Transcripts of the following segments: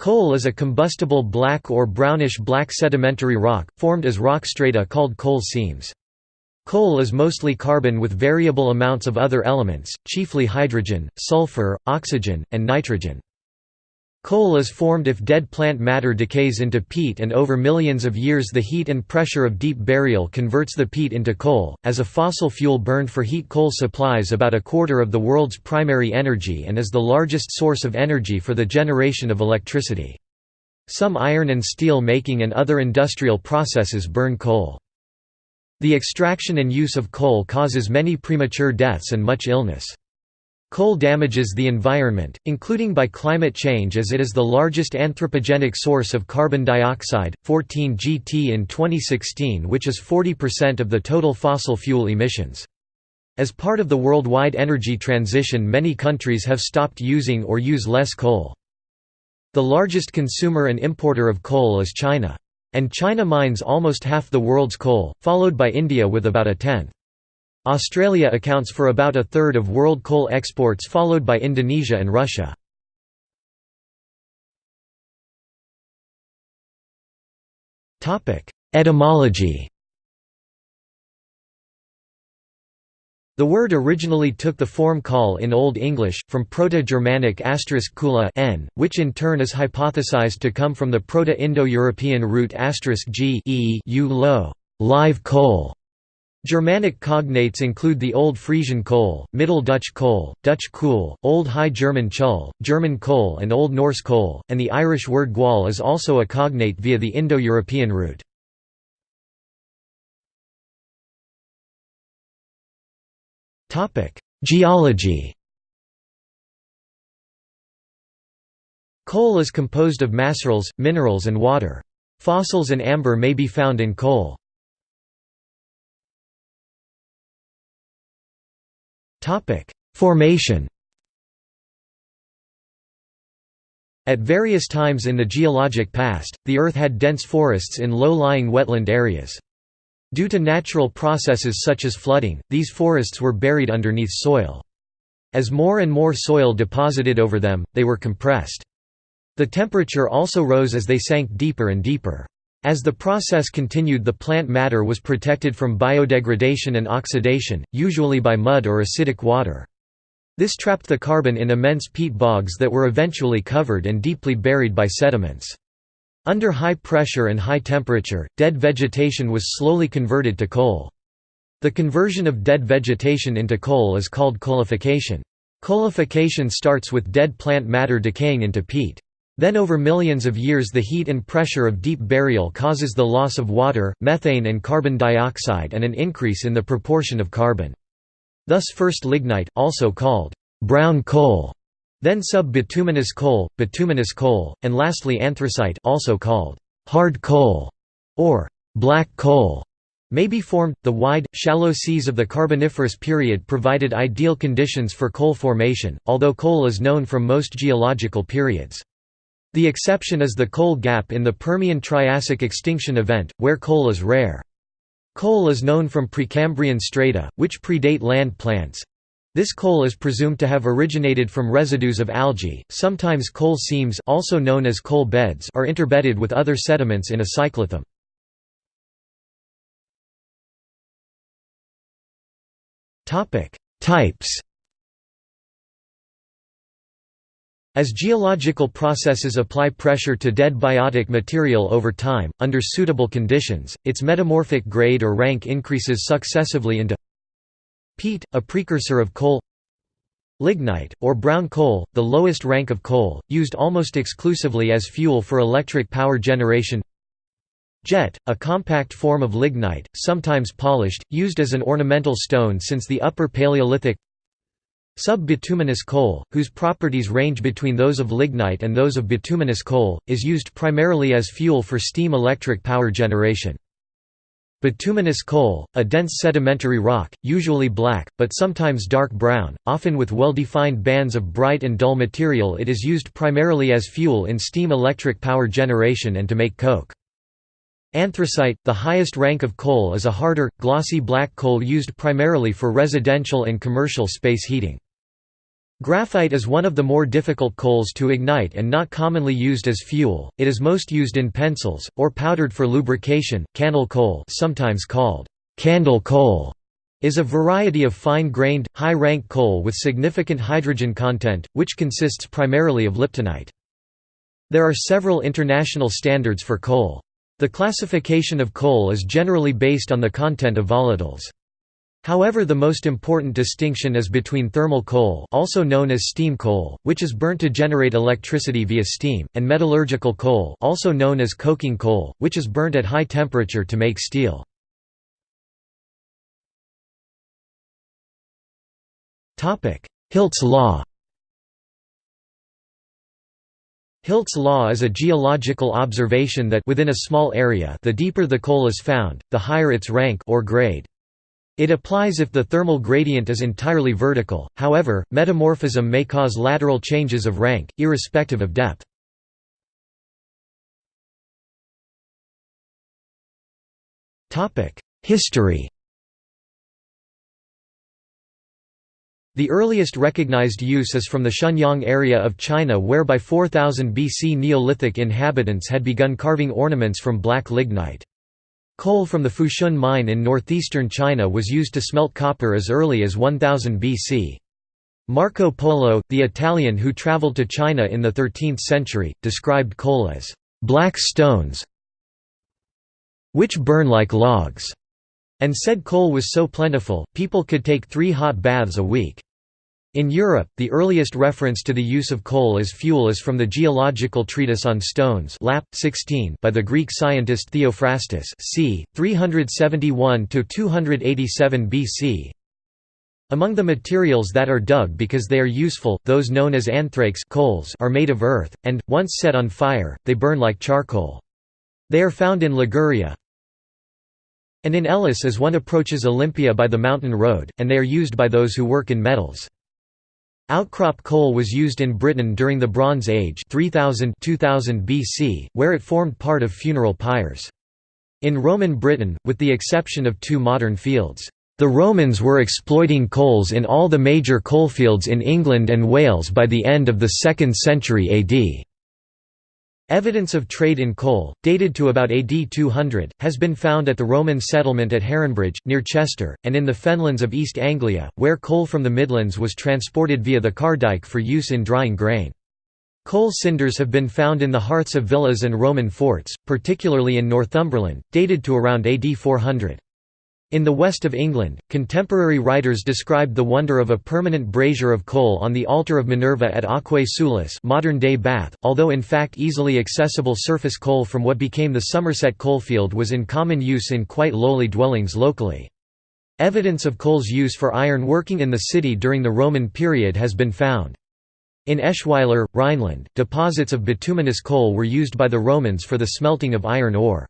Coal is a combustible black or brownish-black sedimentary rock, formed as rock strata called coal seams. Coal is mostly carbon with variable amounts of other elements, chiefly hydrogen, sulfur, oxygen, and nitrogen. Coal is formed if dead plant matter decays into peat and over millions of years the heat and pressure of deep burial converts the peat into coal. As a fossil fuel burned for heat coal supplies about a quarter of the world's primary energy and is the largest source of energy for the generation of electricity. Some iron and steel making and other industrial processes burn coal. The extraction and use of coal causes many premature deaths and much illness. Coal damages the environment, including by climate change as it is the largest anthropogenic source of carbon dioxide, 14 gt in 2016 which is 40% of the total fossil fuel emissions. As part of the worldwide energy transition many countries have stopped using or use less coal. The largest consumer and importer of coal is China. And China mines almost half the world's coal, followed by India with about a tenth. Australia accounts for about a third of world coal exports followed by Indonesia and Russia. Etymology The word originally took the form call in Old English, from Proto-Germanic kula n, which in turn is hypothesized to come from the Proto-Indo-European root g e u lo, live coal, Germanic cognates include the Old Frisian Kohl, Middle Dutch Kohl, Dutch Kool, Old High German Chul, German Kohl and Old Norse Kohl, and the Irish word gwal is also a cognate via the Indo-European root. Geology Coal is composed of macerals, minerals and water. Fossils and amber may be found in coal. Topic: Formation. At various times in the geologic past, the Earth had dense forests in low-lying wetland areas. Due to natural processes such as flooding, these forests were buried underneath soil. As more and more soil deposited over them, they were compressed. The temperature also rose as they sank deeper and deeper. As the process continued the plant matter was protected from biodegradation and oxidation, usually by mud or acidic water. This trapped the carbon in immense peat bogs that were eventually covered and deeply buried by sediments. Under high pressure and high temperature, dead vegetation was slowly converted to coal. The conversion of dead vegetation into coal is called coalification. Coalification starts with dead plant matter decaying into peat. Then over millions of years the heat and pressure of deep burial causes the loss of water, methane and carbon dioxide and an increase in the proportion of carbon. Thus first lignite, also called brown coal, then sub-bituminous coal, bituminous coal, and lastly anthracite also called hard coal or black coal may be formed. The wide, shallow seas of the Carboniferous period provided ideal conditions for coal formation, although coal is known from most geological periods. The exception is the coal gap in the Permian-Triassic extinction event, where coal is rare. Coal is known from Precambrian strata, which predate land plants. This coal is presumed to have originated from residues of algae. Sometimes coal seams, also known as coal beds, are interbedded with other sediments in a cyclothem. Topic: Types As geological processes apply pressure to dead biotic material over time, under suitable conditions, its metamorphic grade or rank increases successively into peat, a precursor of coal lignite, or brown coal, the lowest rank of coal, used almost exclusively as fuel for electric power generation. Jet, a compact form of lignite, sometimes polished, used as an ornamental stone since the Upper Paleolithic Sub-bituminous coal, whose properties range between those of lignite and those of bituminous coal, is used primarily as fuel for steam electric power generation. Bituminous coal, a dense sedimentary rock, usually black, but sometimes dark brown, often with well-defined bands of bright and dull material it is used primarily as fuel in steam electric power generation and to make coke. Anthracite, the highest rank of coal is a harder, glossy black coal used primarily for residential and commercial space heating. Graphite is one of the more difficult coals to ignite and not commonly used as fuel. It is most used in pencils or powdered for lubrication. Cannel coal, sometimes called candle coal, is a variety of fine-grained, high-rank coal with significant hydrogen content, which consists primarily of liptinite. There are several international standards for coal. The classification of coal is generally based on the content of volatiles. However the most important distinction is between thermal coal also known as steam coal, which is burnt to generate electricity via steam, and metallurgical coal also known as coking coal, which is burnt at high temperature to make steel. Hilt's law Hilt's law is a geological observation that within a small area the deeper the coal is found, the higher its rank or grade. It applies if the thermal gradient is entirely vertical, however, metamorphism may cause lateral changes of rank, irrespective of depth. History The earliest recognized use is from the Shenyang area of China where by 4000 BC Neolithic inhabitants had begun carving ornaments from black lignite. Coal from the Fushun mine in northeastern China was used to smelt copper as early as 1000 BC. Marco Polo, the Italian who traveled to China in the 13th century, described coal as black stones which burn like logs and said coal was so plentiful, people could take three hot baths a week. In Europe, the earliest reference to the use of coal as fuel is from the geological treatise on stones Lap. 16 by the Greek scientist Theophrastus c. 371–287 BC. Among the materials that are dug because they are useful, those known as anthrakes coals are made of earth, and, once set on fire, they burn like charcoal. They are found in Liguria, and in Elis as one approaches Olympia by the mountain road, and they are used by those who work in metals. Outcrop coal was used in Britain during the Bronze Age 3000 2000 BC, where it formed part of funeral pyres. In Roman Britain, with the exception of two modern fields, the Romans were exploiting coals in all the major coalfields in England and Wales by the end of the 2nd century AD. Evidence of trade in coal, dated to about AD 200, has been found at the Roman settlement at Heronbridge, near Chester, and in the fenlands of East Anglia, where coal from the Midlands was transported via the Cardyke for use in drying grain. Coal cinders have been found in the hearths of villas and Roman forts, particularly in Northumberland, dated to around AD 400. In the west of England, contemporary writers described the wonder of a permanent brazier of coal on the altar of Minerva at Aquae Sulis modern-day Bath, although in fact easily accessible surface coal from what became the Somerset coalfield was in common use in quite lowly dwellings locally. Evidence of coal's use for iron working in the city during the Roman period has been found. In Eschweiler, Rhineland, deposits of bituminous coal were used by the Romans for the smelting of iron ore.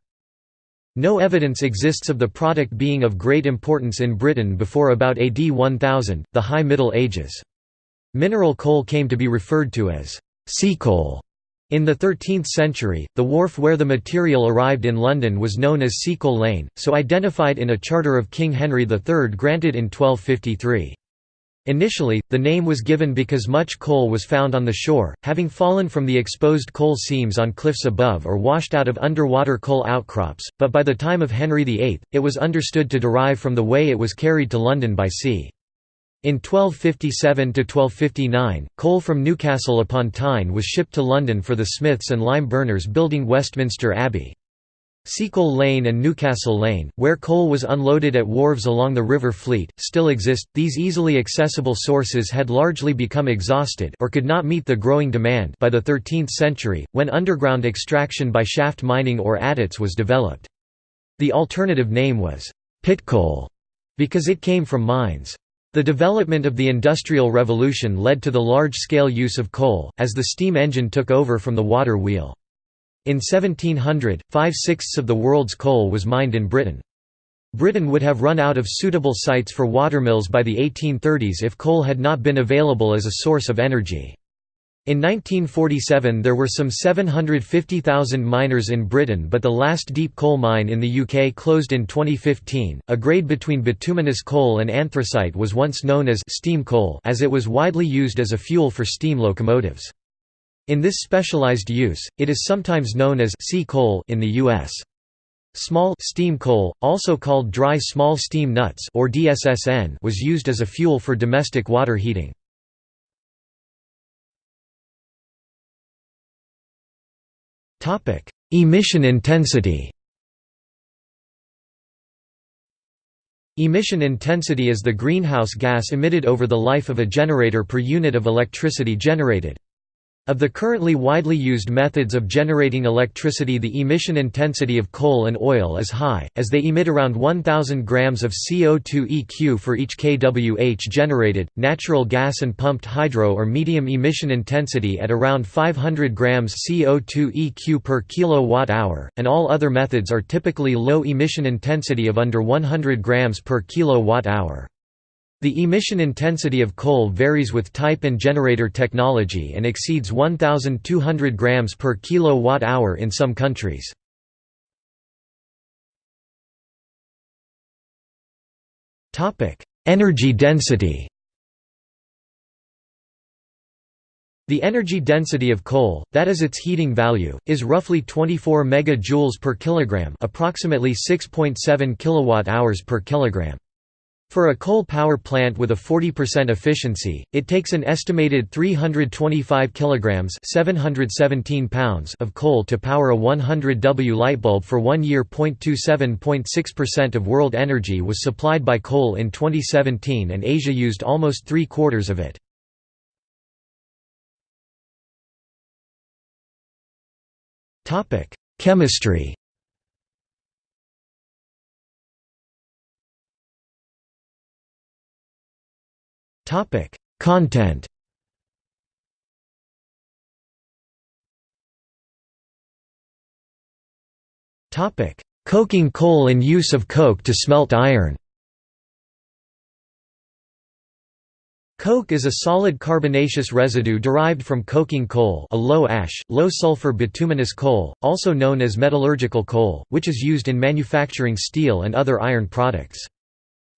No evidence exists of the product being of great importance in Britain before about AD 1000, the High Middle Ages. Mineral coal came to be referred to as sea coal. In the 13th century, the wharf where the material arrived in London was known as Seacoal Lane, so identified in a charter of King Henry III granted in 1253. Initially, the name was given because much coal was found on the shore, having fallen from the exposed coal seams on cliffs above or washed out of underwater coal outcrops, but by the time of Henry VIII, it was understood to derive from the way it was carried to London by sea. In 1257–1259, coal from Newcastle upon Tyne was shipped to London for the smiths and lime burners building Westminster Abbey. Seacoal Lane and Newcastle Lane, where coal was unloaded at wharves along the River Fleet, still exist. These easily accessible sources had largely become exhausted or could not meet the growing demand by the 13th century, when underground extraction by shaft mining or adits was developed. The alternative name was pit coal because it came from mines. The development of the Industrial Revolution led to the large-scale use of coal, as the steam engine took over from the water wheel. In 1700, five-sixths of the world's coal was mined in Britain. Britain would have run out of suitable sites for watermills by the 1830s if coal had not been available as a source of energy. In 1947 there were some 750,000 miners in Britain but the last deep coal mine in the UK closed in 2015. A grade between bituminous coal and anthracite was once known as steam coal as it was widely used as a fuel for steam locomotives. In this specialized use, it is sometimes known as sea coal in the US. Small steam coal, also called dry small steam nuts or DSSN, was used as a fuel for domestic water heating. Topic: Emission intensity. Emission intensity is the greenhouse gas emitted over the life of a generator per unit of electricity generated. Of the currently widely used methods of generating electricity the emission intensity of coal and oil is high, as they emit around 1,000 grams of CO2 eq for each kWh generated, natural gas and pumped hydro are medium emission intensity at around 500 grams CO2 eq per kilowatt-hour, and all other methods are typically low emission intensity of under 100 grams per kilowatt-hour. The emission intensity of coal varies with type and generator technology and exceeds 1,200 grams per kilowatt-hour in some countries. Energy density The energy density of coal, that is its heating value, is roughly 24 megajoules per kilogram, approximately 6.7 kilowatt-hours per kilogram. For a coal power plant with a 40% efficiency, it takes an estimated 325 kilograms (717 pounds) of coal to power a 100 W light bulb for 1 year. 27.6% of world energy was supplied by coal in 2017 and Asia used almost 3 quarters of it. Topic: Chemistry Topic: Content. Topic: Coking coal and use of coke to smelt iron. Coke is a solid carbonaceous residue derived from coking coal a low-ash, low-sulfur bituminous coal, also known as metallurgical coal, which is used in manufacturing steel and other iron products.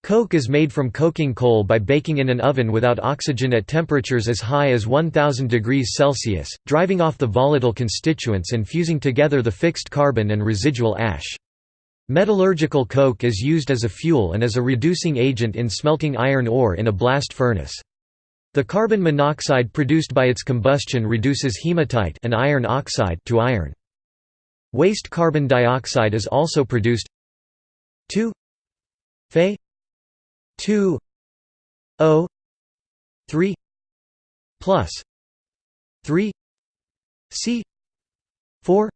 Coke is made from coking coal by baking in an oven without oxygen at temperatures as high as 1000 degrees Celsius, driving off the volatile constituents and fusing together the fixed carbon and residual ash. Metallurgical coke is used as a fuel and as a reducing agent in smelting iron ore in a blast furnace. The carbon monoxide produced by its combustion reduces hematite an iron oxide to iron. Waste carbon dioxide is also produced 2 Fe 2 O 3 plus 3 C 4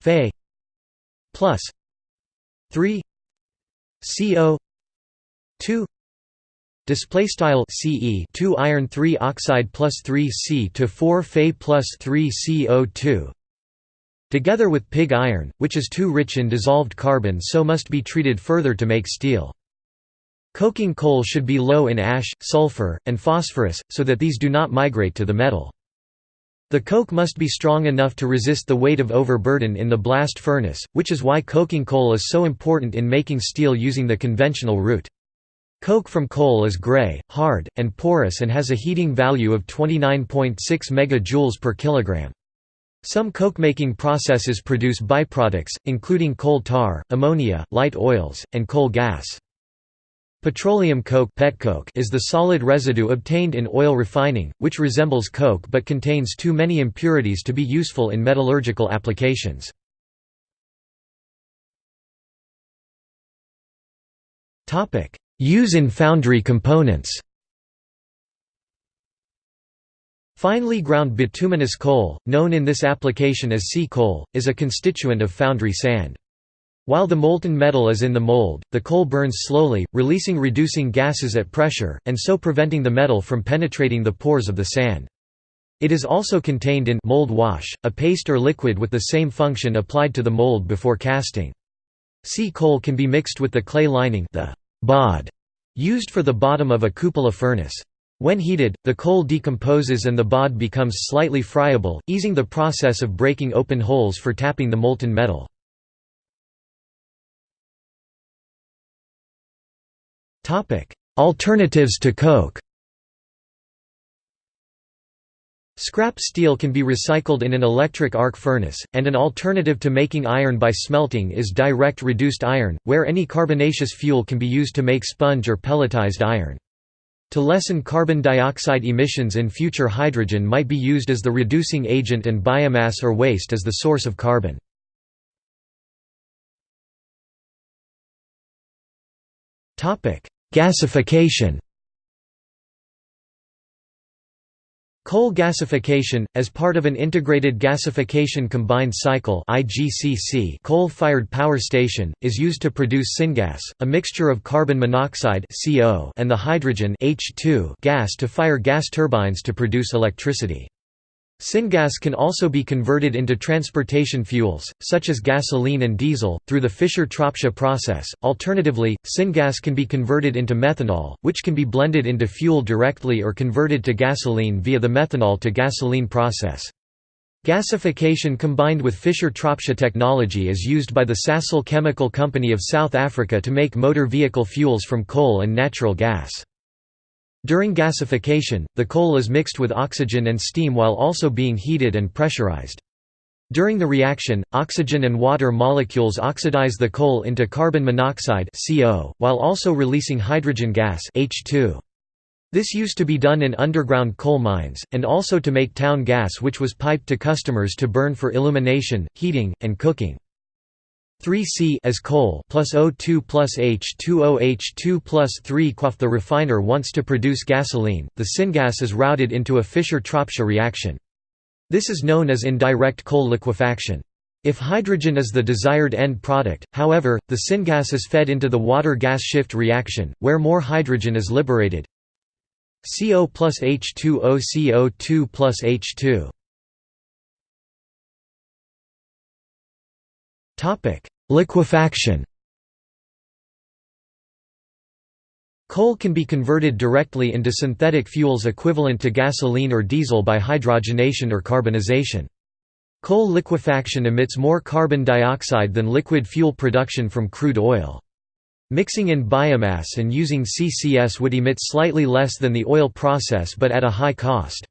Fe plus 3 CO 2 Display style CE 2 iron 3 oxide plus 3 C to 4 Fe plus 3 CO2 together with pig iron, which is too rich in dissolved carbon so must be treated further to make steel. Coking coal should be low in ash, sulfur, and phosphorus, so that these do not migrate to the metal. The coke must be strong enough to resist the weight of overburden in the blast furnace, which is why coking coal is so important in making steel using the conventional route. Coke from coal is gray, hard, and porous and has a heating value of 29.6 MJ per kilogram. Some coke-making processes produce byproducts, including coal tar, ammonia, light oils, and coal gas. Petroleum coke is the solid residue obtained in oil refining, which resembles coke but contains too many impurities to be useful in metallurgical applications. Use in foundry components Finely ground bituminous coal, known in this application as sea coal, is a constituent of foundry sand. While the molten metal is in the mold, the coal burns slowly, releasing reducing gases at pressure, and so preventing the metal from penetrating the pores of the sand. It is also contained in mold wash, a paste or liquid with the same function applied to the mold before casting. Sea coal can be mixed with the clay lining the bod used for the bottom of a cupola furnace. When heated, the coal decomposes and the bod becomes slightly friable, easing the process of breaking open holes for tapping the molten metal. Alternatives to coke Scrap steel can be recycled in an electric arc furnace, and an alternative to making iron by smelting is direct reduced iron, where any carbonaceous fuel can be used to make sponge or pelletized iron. To lessen carbon dioxide emissions in future hydrogen might be used as the reducing agent and biomass or waste as the source of carbon. Gasification Coal gasification, as part of an integrated gasification combined cycle coal-fired power station, is used to produce syngas, a mixture of carbon monoxide and the hydrogen gas to fire gas turbines to produce electricity. Syngas can also be converted into transportation fuels, such as gasoline and diesel, through the Fischer-Tropsch process. Alternatively, syngas can be converted into methanol, which can be blended into fuel directly or converted to gasoline via the methanol to gasoline process. Gasification combined with Fischer-Tropsch technology is used by the Sasol Chemical Company of South Africa to make motor vehicle fuels from coal and natural gas. During gasification, the coal is mixed with oxygen and steam while also being heated and pressurized. During the reaction, oxygen and water molecules oxidize the coal into carbon monoxide CO, while also releasing hydrogen gas H2. This used to be done in underground coal mines, and also to make town gas which was piped to customers to burn for illumination, heating, and cooking. 3C as coal plus O2 plus H2O H2 plus 3 Quaff the refiner wants to produce gasoline, the syngas is routed into a Fischer-Tropsch reaction. This is known as indirect coal liquefaction. If hydrogen is the desired end product, however, the syngas is fed into the water-gas shift reaction, where more hydrogen is liberated CO plus H2O CO2 plus H2 Liquefaction Coal can be converted directly into synthetic fuels equivalent to gasoline or diesel by hydrogenation or carbonization. Coal liquefaction emits more carbon dioxide than liquid fuel production from crude oil. Mixing in biomass and using CCS would emit slightly less than the oil process but at a high cost.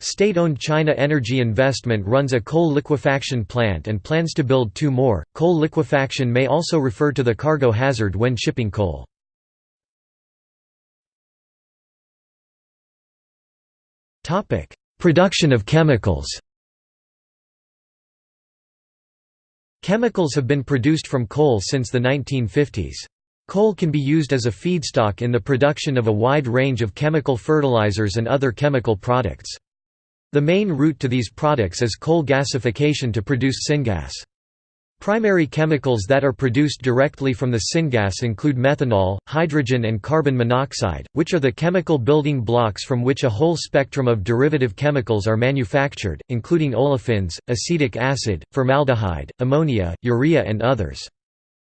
State-owned China Energy Investment runs a coal liquefaction plant and plans to build two more. Coal liquefaction may also refer to the cargo hazard when shipping coal. Topic: Production of chemicals. Chemicals have been produced from coal since the 1950s. Coal can be used as a feedstock in the production of a wide range of chemical fertilizers and other chemical products. The main route to these products is coal gasification to produce syngas. Primary chemicals that are produced directly from the syngas include methanol, hydrogen and carbon monoxide, which are the chemical building blocks from which a whole spectrum of derivative chemicals are manufactured, including olefins, acetic acid, formaldehyde, ammonia, urea and others.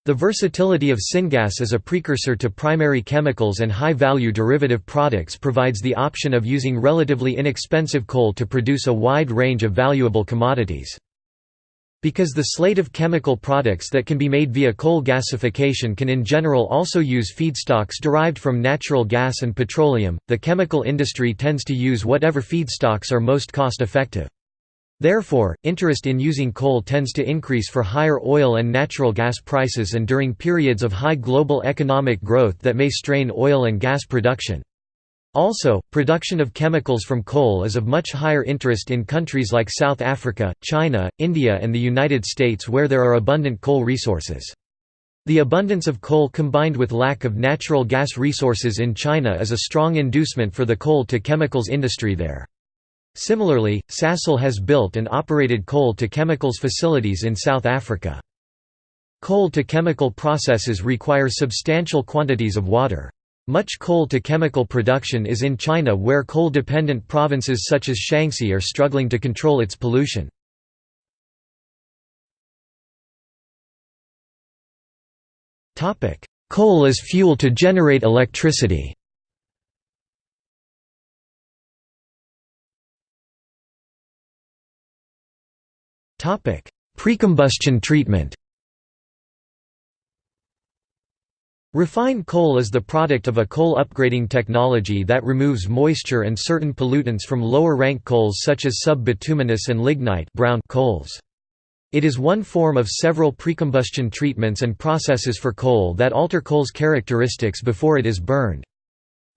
The versatility of syngas as a precursor to primary chemicals and high-value derivative products provides the option of using relatively inexpensive coal to produce a wide range of valuable commodities. Because the slate of chemical products that can be made via coal gasification can in general also use feedstocks derived from natural gas and petroleum, the chemical industry tends to use whatever feedstocks are most cost-effective. Therefore, interest in using coal tends to increase for higher oil and natural gas prices and during periods of high global economic growth that may strain oil and gas production. Also, production of chemicals from coal is of much higher interest in countries like South Africa, China, India and the United States where there are abundant coal resources. The abundance of coal combined with lack of natural gas resources in China is a strong inducement for the coal to chemicals industry there. Similarly, Sasol has built and operated coal-to-chemicals facilities in South Africa. Coal-to-chemical processes require substantial quantities of water. Much coal-to-chemical production is in China where coal-dependent provinces such as Shaanxi are struggling to control its pollution. Coal as fuel to generate electricity Precombustion treatment Refined coal is the product of a coal upgrading technology that removes moisture and certain pollutants from lower-rank coals such as sub-bituminous and lignite brown coals. It is one form of several precombustion treatments and processes for coal that alter coal's characteristics before it is burned.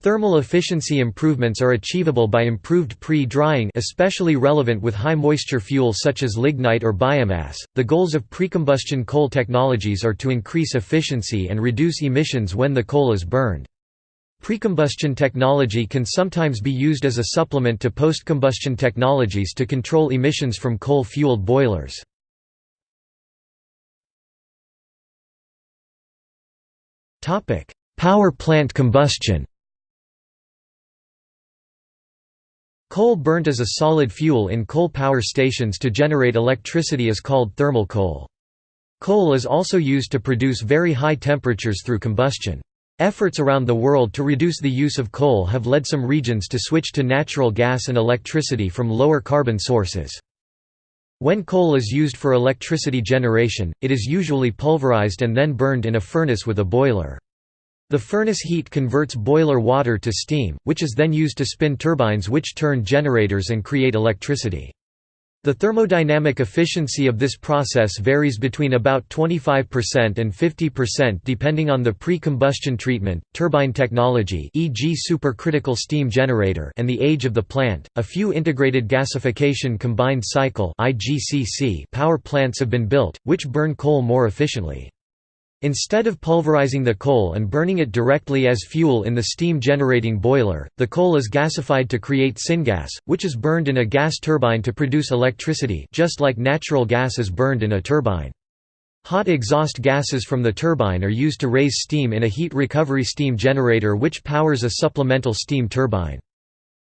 Thermal efficiency improvements are achievable by improved pre-drying especially relevant with high moisture fuel such as lignite or biomass. The goals of precombustion coal technologies are to increase efficiency and reduce emissions when the coal is burned. Precombustion technology can sometimes be used as a supplement to post-combustion technologies to control emissions from coal-fueled boilers. Power plant combustion Coal burnt as a solid fuel in coal power stations to generate electricity is called thermal coal. Coal is also used to produce very high temperatures through combustion. Efforts around the world to reduce the use of coal have led some regions to switch to natural gas and electricity from lower carbon sources. When coal is used for electricity generation, it is usually pulverized and then burned in a furnace with a boiler. The furnace heat converts boiler water to steam, which is then used to spin turbines which turn generators and create electricity. The thermodynamic efficiency of this process varies between about 25% and 50% depending on the pre-combustion treatment, turbine technology e.g. supercritical steam generator and the age of the plant. A few integrated gasification combined cycle (IGCC) power plants have been built, which burn coal more efficiently. Instead of pulverizing the coal and burning it directly as fuel in the steam-generating boiler, the coal is gasified to create syngas, which is burned in a gas turbine to produce electricity just like natural gas is burned in a turbine. Hot exhaust gases from the turbine are used to raise steam in a heat recovery steam generator which powers a supplemental steam turbine.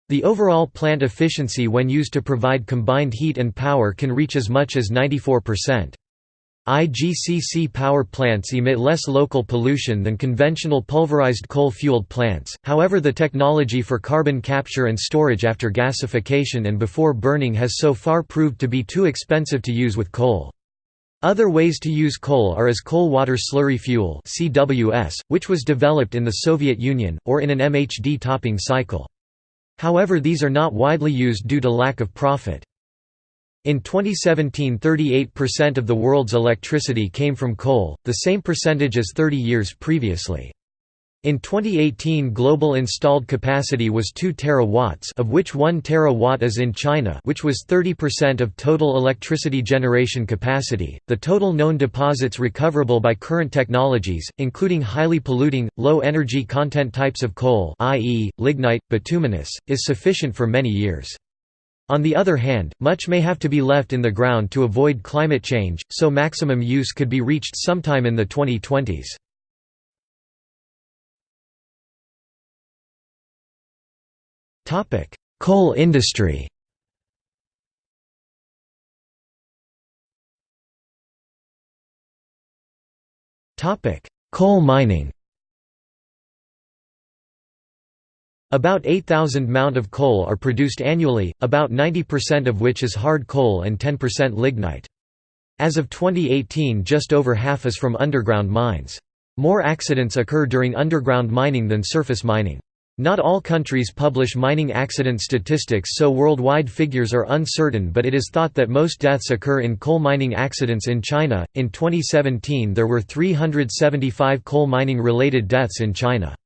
The overall plant efficiency when used to provide combined heat and power can reach as much as 94%. IGCC power plants emit less local pollution than conventional pulverized coal-fueled plants, however the technology for carbon capture and storage after gasification and before burning has so far proved to be too expensive to use with coal. Other ways to use coal are as coal-water slurry fuel which was developed in the Soviet Union, or in an MHD topping cycle. However these are not widely used due to lack of profit. In 2017 38% of the world's electricity came from coal, the same percentage as 30 years previously. In 2018 global installed capacity was 2 terawatts of which 1 terawatt is in China which was 30% of total electricity generation capacity. The total known deposits recoverable by current technologies, including highly polluting, low energy content types of coal i.e., lignite, bituminous, is sufficient for many years. On the other hand, much may have to be left in the ground to avoid climate change, so maximum use could be reached sometime in the 2020s. Coal industry Coal mining About 8,000 mount of coal are produced annually, about 90% of which is hard coal and 10% lignite. As of 2018 just over half is from underground mines. More accidents occur during underground mining than surface mining. Not all countries publish mining accident statistics so worldwide figures are uncertain but it is thought that most deaths occur in coal mining accidents in China. In 2017 there were 375 coal mining related deaths in China.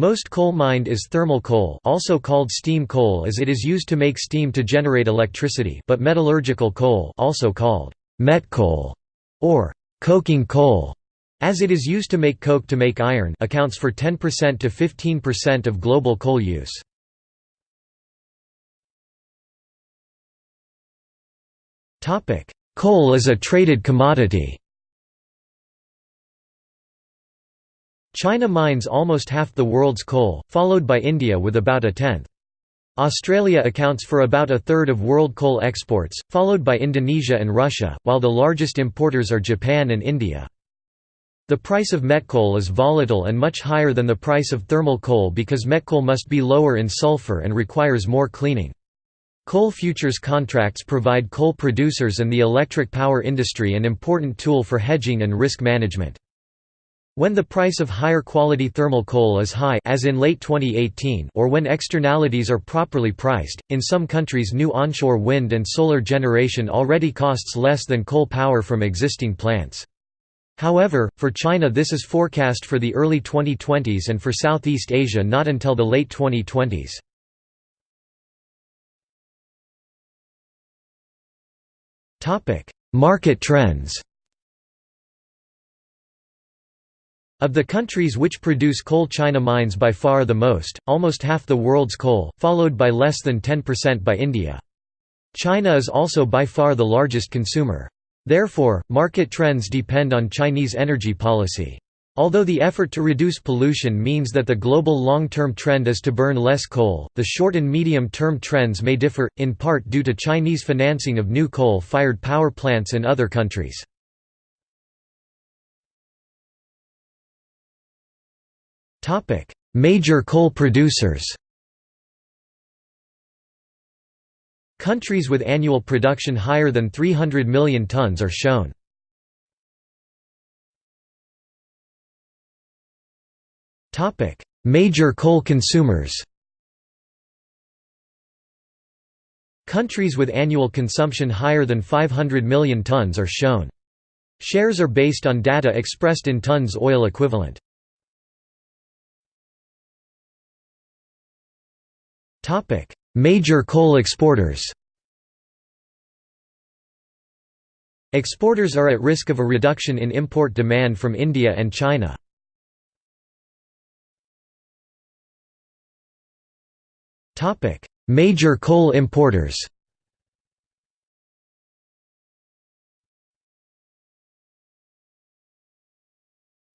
Most coal mined is thermal coal also called steam coal as it is used to make steam to generate electricity but metallurgical coal also called met coal or coking coal as it is used to make coke to make iron accounts for 10% to 15% of global coal use. Coal is a traded commodity China mines almost half the world's coal, followed by India with about a tenth. Australia accounts for about a third of world coal exports, followed by Indonesia and Russia, while the largest importers are Japan and India. The price of met coal is volatile and much higher than the price of thermal coal because met coal must be lower in sulfur and requires more cleaning. Coal futures contracts provide coal producers and the electric power industry an important tool for hedging and risk management. When the price of higher quality thermal coal is high as in late 2018 or when externalities are properly priced, in some countries new onshore wind and solar generation already costs less than coal power from existing plants. However, for China this is forecast for the early 2020s and for Southeast Asia not until the late 2020s. Market trends Of the countries which produce coal China mines by far the most, almost half the world's coal, followed by less than 10% by India. China is also by far the largest consumer. Therefore, market trends depend on Chinese energy policy. Although the effort to reduce pollution means that the global long-term trend is to burn less coal, the short and medium-term trends may differ, in part due to Chinese financing of new coal-fired power plants in other countries. Topic: Major coal producers. Countries with annual production higher than 300 million tons are shown. Topic: Major coal consumers. Countries with annual consumption higher than 500 million tons are shown. Shares are based on data expressed in tons oil equivalent. Topic: Major coal exporters. Exporters are at risk of a reduction in import demand from India and China. Topic: Major coal importers.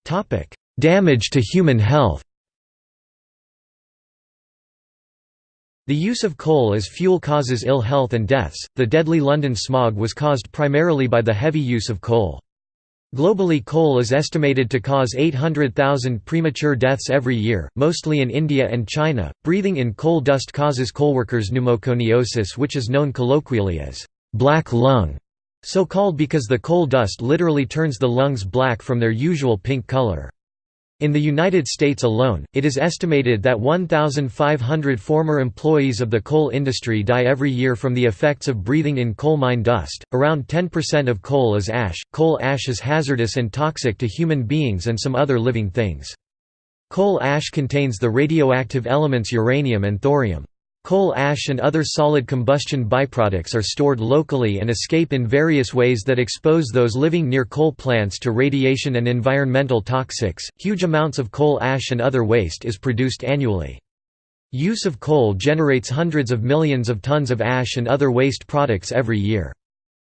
Topic: Damage to human health. The use of coal as fuel causes ill health and deaths. The deadly London smog was caused primarily by the heavy use of coal. Globally coal is estimated to cause 800,000 premature deaths every year, mostly in India and China. Breathing in coal dust causes coalworkers pneumoconiosis which is known colloquially as black lung, so called because the coal dust literally turns the lungs black from their usual pink color. In the United States alone, it is estimated that 1,500 former employees of the coal industry die every year from the effects of breathing in coal mine dust. Around 10% of coal is ash. Coal ash is hazardous and toxic to human beings and some other living things. Coal ash contains the radioactive elements uranium and thorium. Coal ash and other solid combustion byproducts are stored locally and escape in various ways that expose those living near coal plants to radiation and environmental toxics. Huge amounts of coal ash and other waste is produced annually. Use of coal generates hundreds of millions of tons of ash and other waste products every year.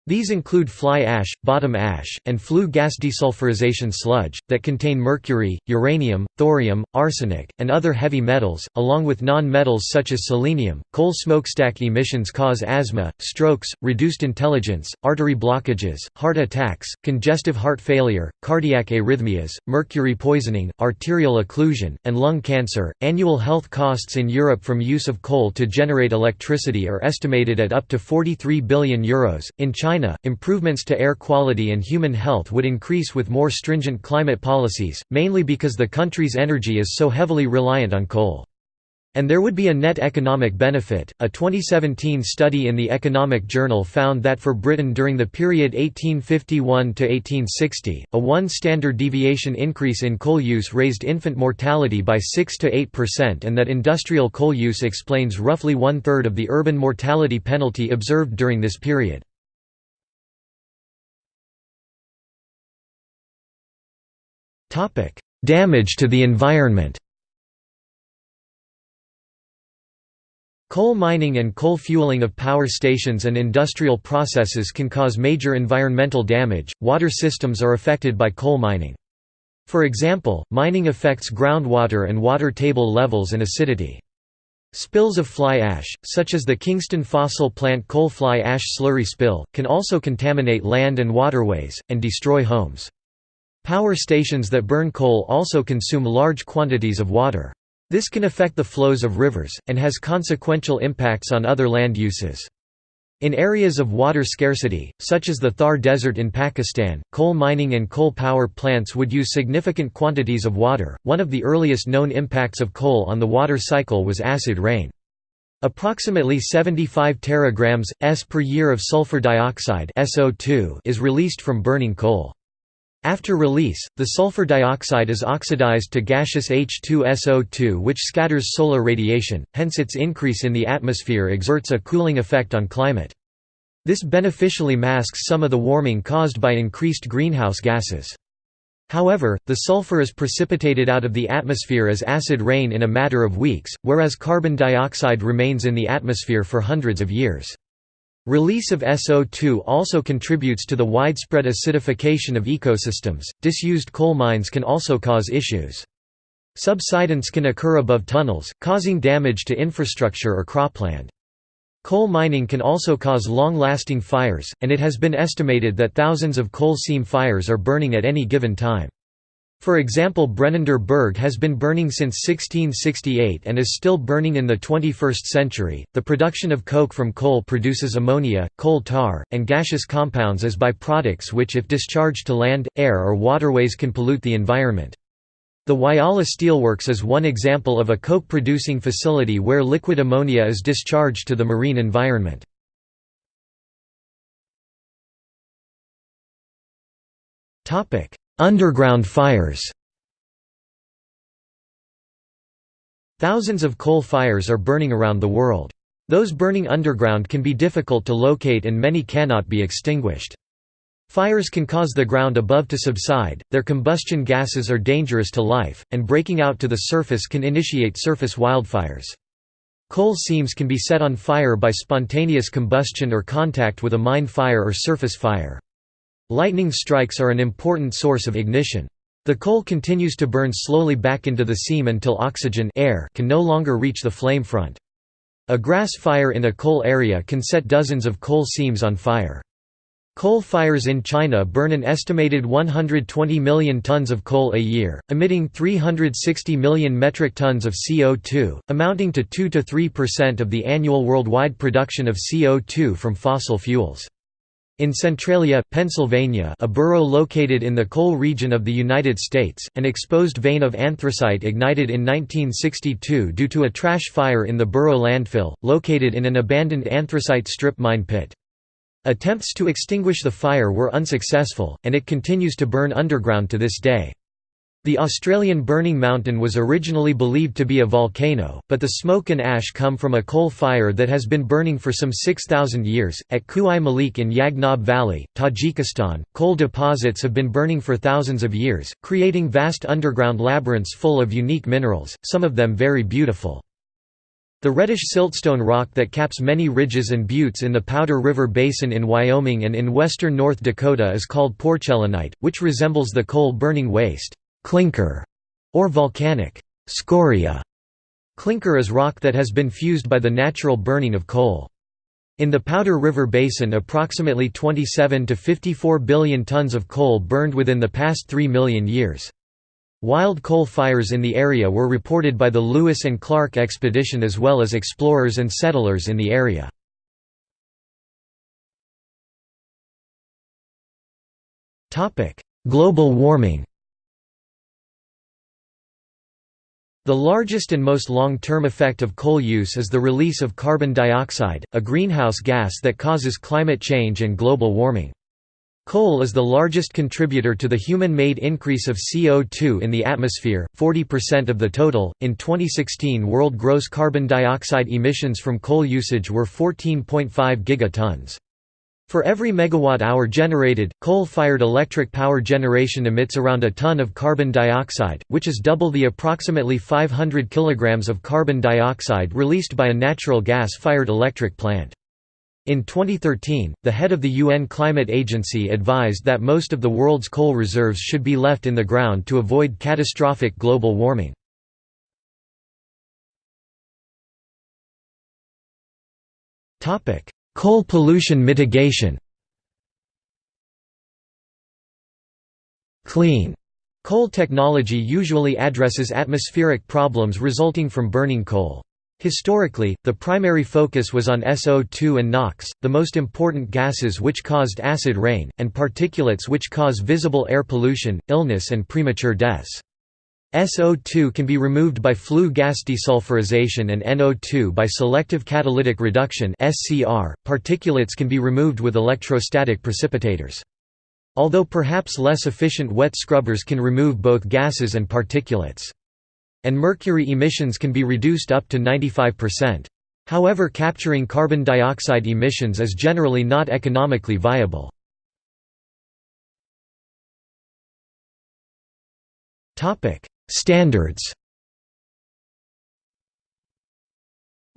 These include fly ash, bottom ash, and flue gas desulfurization sludge, that contain mercury, uranium, thorium, arsenic, and other heavy metals, along with non-metals such as selenium. Coal smokestack emissions cause asthma, strokes, reduced intelligence, artery blockages, heart attacks, congestive heart failure, cardiac arrhythmias, mercury poisoning, arterial occlusion, and lung cancer. Annual health costs in Europe from use of coal to generate electricity are estimated at up to 43 billion euros. In China, China, improvements to air quality and human health would increase with more stringent climate policies, mainly because the country's energy is so heavily reliant on coal. And there would be a net economic benefit. A 2017 study in the Economic Journal found that for Britain during the period 1851 to 1860, a 1 standard deviation increase in coal use raised infant mortality by 6 to 8% and that industrial coal use explains roughly one third of the urban mortality penalty observed during this period. Damage to the environment Coal mining and coal fueling of power stations and industrial processes can cause major environmental damage. Water systems are affected by coal mining. For example, mining affects groundwater and water table levels and acidity. Spills of fly ash, such as the Kingston fossil plant coal fly ash slurry spill, can also contaminate land and waterways, and destroy homes. Power stations that burn coal also consume large quantities of water. This can affect the flows of rivers, and has consequential impacts on other land uses. In areas of water scarcity, such as the Thar Desert in Pakistan, coal mining and coal power plants would use significant quantities of water. One of the earliest known impacts of coal on the water cycle was acid rain. Approximately 75 teragrams s per year of sulfur dioxide (SO2) is released from burning coal. After release, the sulfur dioxide is oxidized to gaseous H2SO2 which scatters solar radiation, hence its increase in the atmosphere exerts a cooling effect on climate. This beneficially masks some of the warming caused by increased greenhouse gases. However, the sulfur is precipitated out of the atmosphere as acid rain in a matter of weeks, whereas carbon dioxide remains in the atmosphere for hundreds of years. Release of SO2 also contributes to the widespread acidification of ecosystems. Disused coal mines can also cause issues. Subsidence can occur above tunnels, causing damage to infrastructure or cropland. Coal mining can also cause long-lasting fires, and it has been estimated that thousands of coal seam fires are burning at any given time. For example Brennender Berg has been burning since 1668 and is still burning in the 21st century. The production of coke from coal produces ammonia, coal tar, and gaseous compounds as byproducts which if discharged to land, air or waterways can pollute the environment. The Whyalla Steelworks is one example of a coke-producing facility where liquid ammonia is discharged to the marine environment. Topic: Underground fires Thousands of coal fires are burning around the world. Those burning underground can be difficult to locate and many cannot be extinguished. Fires can cause the ground above to subside, their combustion gases are dangerous to life, and breaking out to the surface can initiate surface wildfires. Coal seams can be set on fire by spontaneous combustion or contact with a mine fire or surface fire. Lightning strikes are an important source of ignition. The coal continues to burn slowly back into the seam until oxygen air can no longer reach the flame front. A grass fire in a coal area can set dozens of coal seams on fire. Coal fires in China burn an estimated 120 million tons of coal a year, emitting 360 million metric tons of CO2, amounting to 2–3% of the annual worldwide production of CO2 from fossil fuels. In Centralia, Pennsylvania a borough located in the coal region of the United States, an exposed vein of anthracite ignited in 1962 due to a trash fire in the borough landfill, located in an abandoned anthracite strip mine pit. Attempts to extinguish the fire were unsuccessful, and it continues to burn underground to this day. The Australian Burning Mountain was originally believed to be a volcano, but the smoke and ash come from a coal fire that has been burning for some 6,000 years. At Kuh i Malik in Yagnob Valley, Tajikistan, coal deposits have been burning for thousands of years, creating vast underground labyrinths full of unique minerals, some of them very beautiful. The reddish siltstone rock that caps many ridges and buttes in the Powder River Basin in Wyoming and in western North Dakota is called porcellanite, which resembles the coal-burning waste clinker, or volcanic scoria. Clinker is rock that has been fused by the natural burning of coal. In the Powder River Basin approximately 27 to 54 billion tons of coal burned within the past 3 million years. Wild coal fires in the area were reported by the Lewis and Clark expedition as well as explorers and settlers in the area. Global warming The largest and most long-term effect of coal use is the release of carbon dioxide, a greenhouse gas that causes climate change and global warming. Coal is the largest contributor to the human-made increase of CO2 in the atmosphere, 40% of the total. In 2016, world gross carbon dioxide emissions from coal usage were 14.5 gigatons. For every megawatt-hour generated, coal-fired electric power generation emits around a ton of carbon dioxide, which is double the approximately 500 kilograms of carbon dioxide released by a natural gas-fired electric plant. In 2013, the head of the UN Climate Agency advised that most of the world's coal reserves should be left in the ground to avoid catastrophic global warming. Topic: Coal pollution mitigation Clean Coal technology usually addresses atmospheric problems resulting from burning coal. Historically, the primary focus was on SO2 and NOx, the most important gases which caused acid rain, and particulates which cause visible air pollution, illness and premature deaths. SO2 can be removed by flue gas desulfurization and NO2 by selective catalytic reduction (SCR). Particulates can be removed with electrostatic precipitators. Although perhaps less efficient wet scrubbers can remove both gases and particulates and mercury emissions can be reduced up to 95%. However capturing carbon dioxide emissions is generally not economically viable. Standards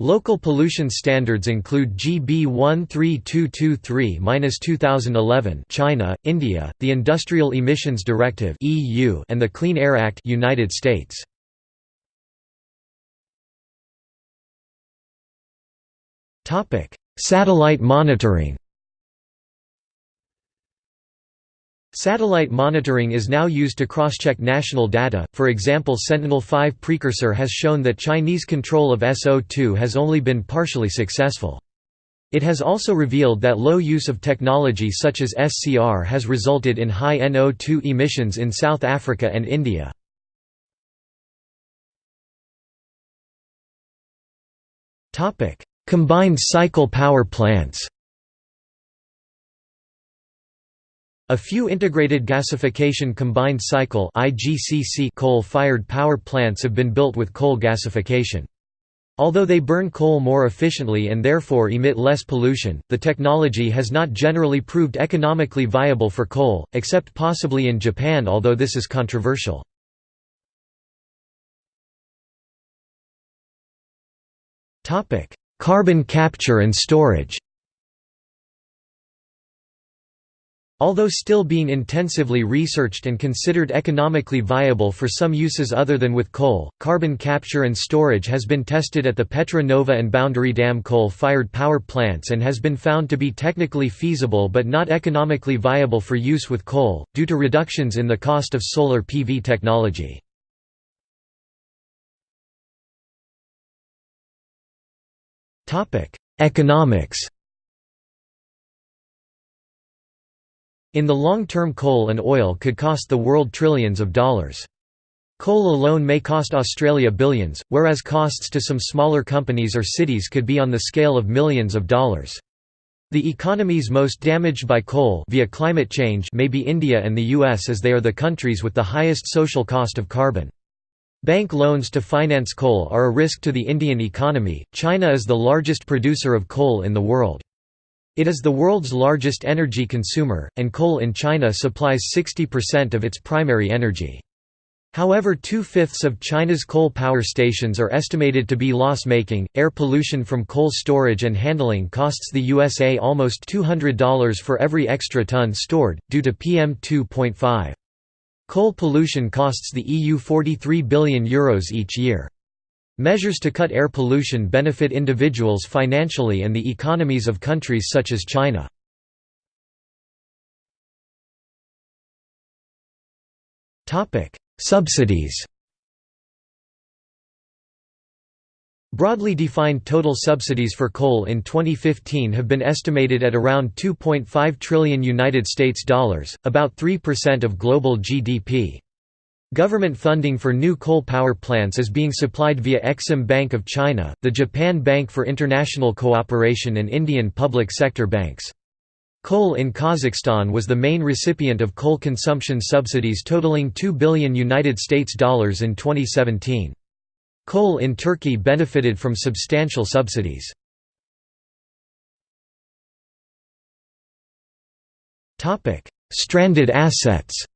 Local pollution standards include GB 13223-2011 China, India, the Industrial Emissions Directive (EU) and the Clean Air Act United States. Topic: Satellite monitoring Satellite monitoring is now used to cross-check national data, for example Sentinel-5 precursor has shown that Chinese control of SO2 has only been partially successful. It has also revealed that low use of technology such as SCR has resulted in high NO2 emissions in South Africa and India. Combined cycle power plants A few integrated gasification combined cycle coal-fired power plants have been built with coal gasification. Although they burn coal more efficiently and therefore emit less pollution, the technology has not generally proved economically viable for coal, except possibly in Japan although this is controversial. Carbon capture and storage Although still being intensively researched and considered economically viable for some uses other than with coal, carbon capture and storage has been tested at the Petra Nova and Boundary Dam coal-fired power plants and has been found to be technically feasible but not economically viable for use with coal, due to reductions in the cost of solar PV technology. Economics In the long term coal and oil could cost the world trillions of dollars. Coal alone may cost Australia billions, whereas costs to some smaller companies or cities could be on the scale of millions of dollars. The economies most damaged by coal via climate change may be India and the US as they are the countries with the highest social cost of carbon. Bank loans to finance coal are a risk to the Indian economy. China is the largest producer of coal in the world. It is the world's largest energy consumer, and coal in China supplies 60% of its primary energy. However, two fifths of China's coal power stations are estimated to be loss making. Air pollution from coal storage and handling costs the USA almost $200 for every extra ton stored, due to PM 2.5. Coal pollution costs the EU €43 billion Euros each year. Measures to cut air pollution benefit individuals financially and the economies of countries such as China. Subsidies Broadly defined total subsidies for coal in 2015 have been estimated at around 2.5 trillion United States dollars, about 3% of global GDP. Government funding for new coal power plants is being supplied via Exim Bank of China, the Japan Bank for International Cooperation and Indian public sector banks. Coal in Kazakhstan was the main recipient of coal consumption subsidies totaling 2 billion United States dollars in 2017. Coal in Turkey benefited from substantial subsidies. Stranded assets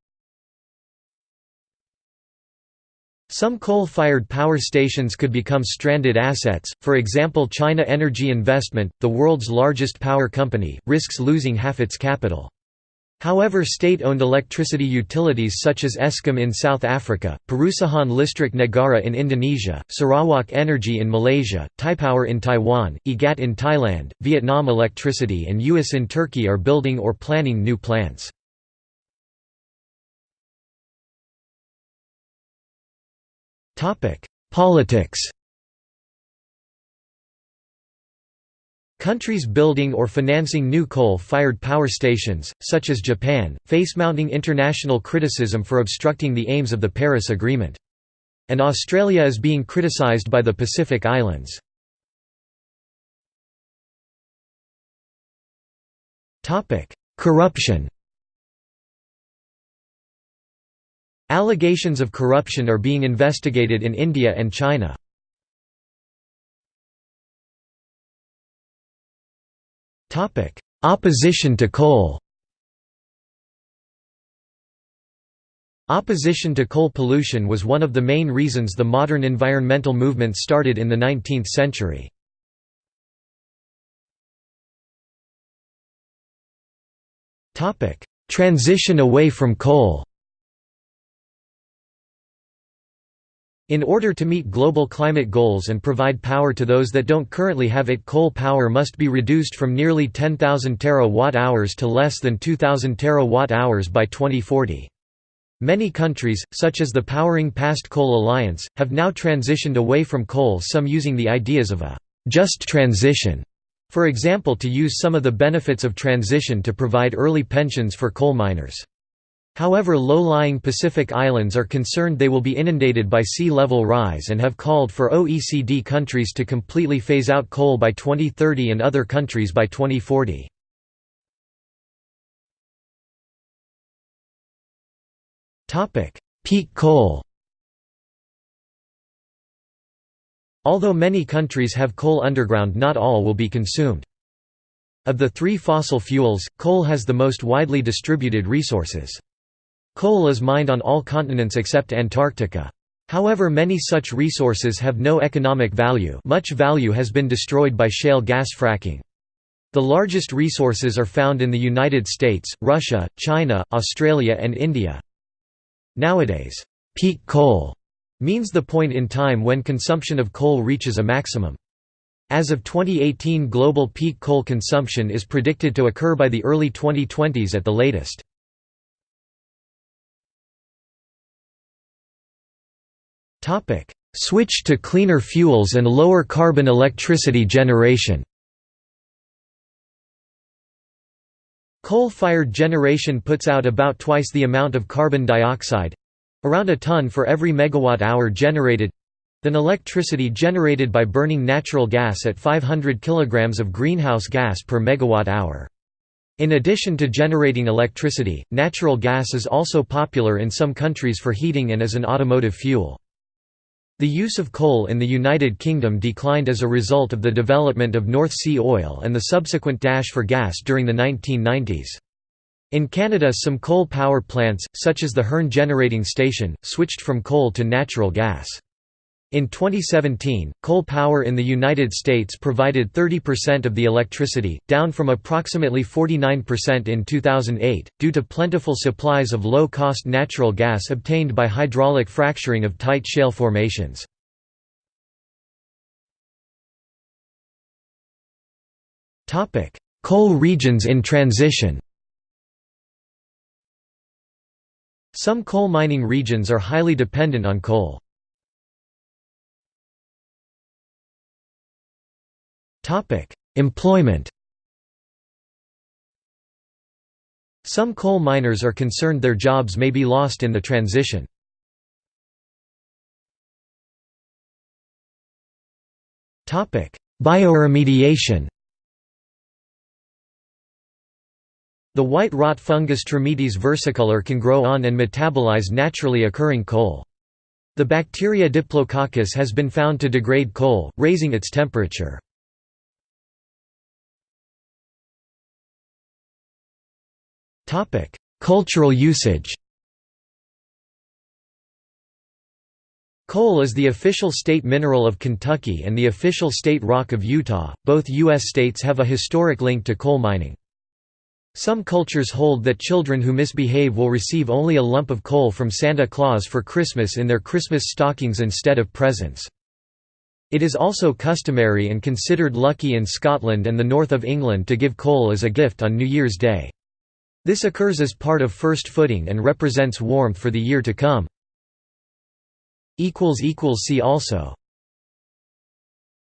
Some coal-fired power stations could become stranded assets, for example China Energy Investment, the world's largest power company, risks losing half its capital. However state-owned electricity utilities such as Eskom in South Africa, Perusahaan Listrik Negara in Indonesia, Sarawak Energy in Malaysia, Taipower in Taiwan, EGAT in Thailand, Vietnam Electricity and US in Turkey are building or planning new plants. Politics Countries building or financing new coal-fired power stations, such as Japan, face mounting international criticism for obstructing the aims of the Paris Agreement. And Australia is being criticised by the Pacific Islands. Corruption Allegations of corruption are being investigated in India and China. Opposition to coal Opposition to coal pollution was one of the main reasons the modern environmental movement started in the 19th century. Transition away from coal In order to meet global climate goals and provide power to those that don't currently have it coal power must be reduced from nearly 10,000 terawatt-hours to less than 2,000 terawatt-hours by 2040. Many countries, such as the Powering Past Coal Alliance, have now transitioned away from coal some using the ideas of a «just transition», for example to use some of the benefits of transition to provide early pensions for coal miners. However low-lying Pacific islands are concerned they will be inundated by sea level rise and have called for OECD countries to completely phase out coal by 2030 and other countries by 2040. Peak coal Although many countries have coal underground not all will be consumed. Of the three fossil fuels, coal has the most widely distributed resources. Coal is mined on all continents except Antarctica. However many such resources have no economic value much value has been destroyed by shale gas fracking. The largest resources are found in the United States, Russia, China, Australia and India. Nowadays, peak coal means the point in time when consumption of coal reaches a maximum. As of 2018 global peak coal consumption is predicted to occur by the early 2020s at the latest. Switch to cleaner fuels and lower carbon electricity generation Coal-fired generation puts out about twice the amount of carbon dioxide—around a ton for every megawatt-hour generated—than electricity generated by burning natural gas at 500 kg of greenhouse gas per megawatt-hour. In addition to generating electricity, natural gas is also popular in some countries for heating and as an automotive fuel. The use of coal in the United Kingdom declined as a result of the development of North Sea oil and the subsequent dash for gas during the 1990s. In Canada some coal power plants, such as the Hearn Generating Station, switched from coal to natural gas. In 2017, coal power in the United States provided 30% of the electricity, down from approximately 49% in 2008, due to plentiful supplies of low-cost natural gas obtained by hydraulic fracturing of tight shale formations. Coal regions in transition Some coal mining regions are highly dependent on coal. Employment Some coal miners are concerned their jobs may be lost in the transition. Topic: Bioremediation The white rot fungus Trametes versicolor can grow on and metabolize naturally occurring coal. The bacteria Diplococcus has been found to degrade coal, raising its temperature. Cultural usage Coal is the official state mineral of Kentucky and the official state rock of Utah. Both U.S. states have a historic link to coal mining. Some cultures hold that children who misbehave will receive only a lump of coal from Santa Claus for Christmas in their Christmas stockings instead of presents. It is also customary and considered lucky in Scotland and the north of England to give coal as a gift on New Year's Day. This occurs as part of first footing and represents warmth for the year to come. See also